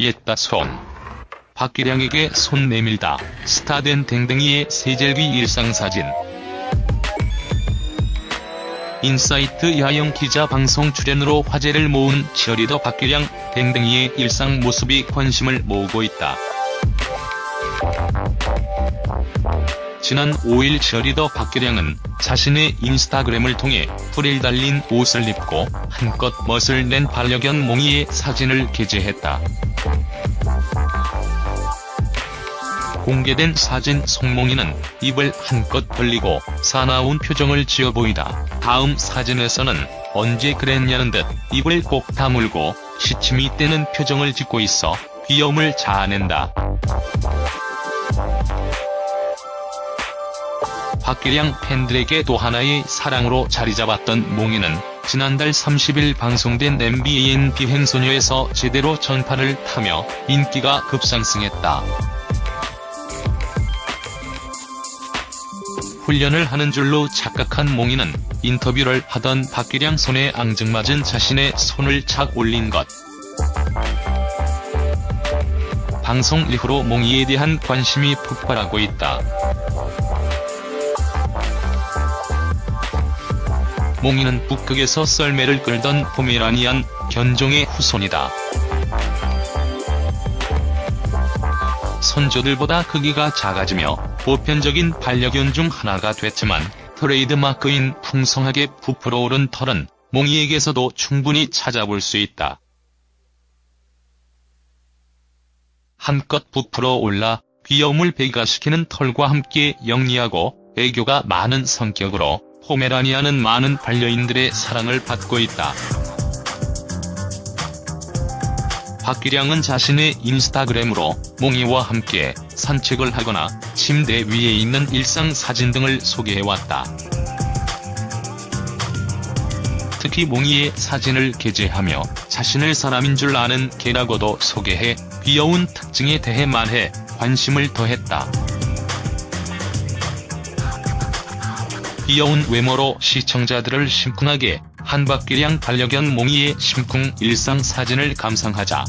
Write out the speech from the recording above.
옛다 손. 박기량에게 손 내밀다. 스타된 댕댕이의 세젤귀 일상사진. 인사이트 야영 기자 방송 출연으로 화제를 모은 치어리더 박기량, 댕댕이의 일상 모습이 관심을 모으고 있다. 지난 5일 치어리더 박기량은 자신의 인스타그램을 통해 프릴 달린 옷을 입고 한껏 멋을 낸 반려견 몽이의 사진을 게재했다. 공개된 사진 송몽이는 입을 한껏 벌리고 사나운 표정을 지어 보이다. 다음 사진에서는 언제 그랬냐는 듯 입을 꼭 다물고 시침이 떼는 표정을 짓고 있어 귀여움을 자아낸다. 박기량 팬들에게 또 하나의 사랑으로 자리잡았던 몽이는 지난달 30일 방송된 MBN 비행소녀에서 제대로 전파를 타며 인기가 급상승했다. 훈련을 하는 줄로 착각한 몽이는 인터뷰를 하던 박기량 손에 앙증맞은 자신의 손을 착 올린 것. 방송 이후로 몽이에 대한 관심이 폭발하고 있다. 몽이는 북극에서 썰매를 끌던 포메라니안 견종의 후손이다. 선조들보다 크기가 작아지며 보편적인 반려견 중 하나가 됐지만 트레이드마크인 풍성하게 부풀어 오른 털은 몽이에게서도 충분히 찾아볼 수 있다. 한껏 부풀어 올라 귀여움을 배가시키는 털과 함께 영리하고 애교가 많은 성격으로 포메라니아는 많은 반려인들의 사랑을 받고 있다. 박기량은 자신의 인스타그램으로 몽이와 함께 산책을 하거나 침대 위에 있는 일상 사진 등을 소개해왔다. 특히 몽이의 사진을 게재하며 자신을 사람인 줄 아는 개라고도 소개해 귀여운 특징에 대해 말해 관심을 더했다. 귀여운 외모로 시청자들을 심쿵하게 한 박기량 반려견 몽이의 심쿵 일상 사진을 감상하자.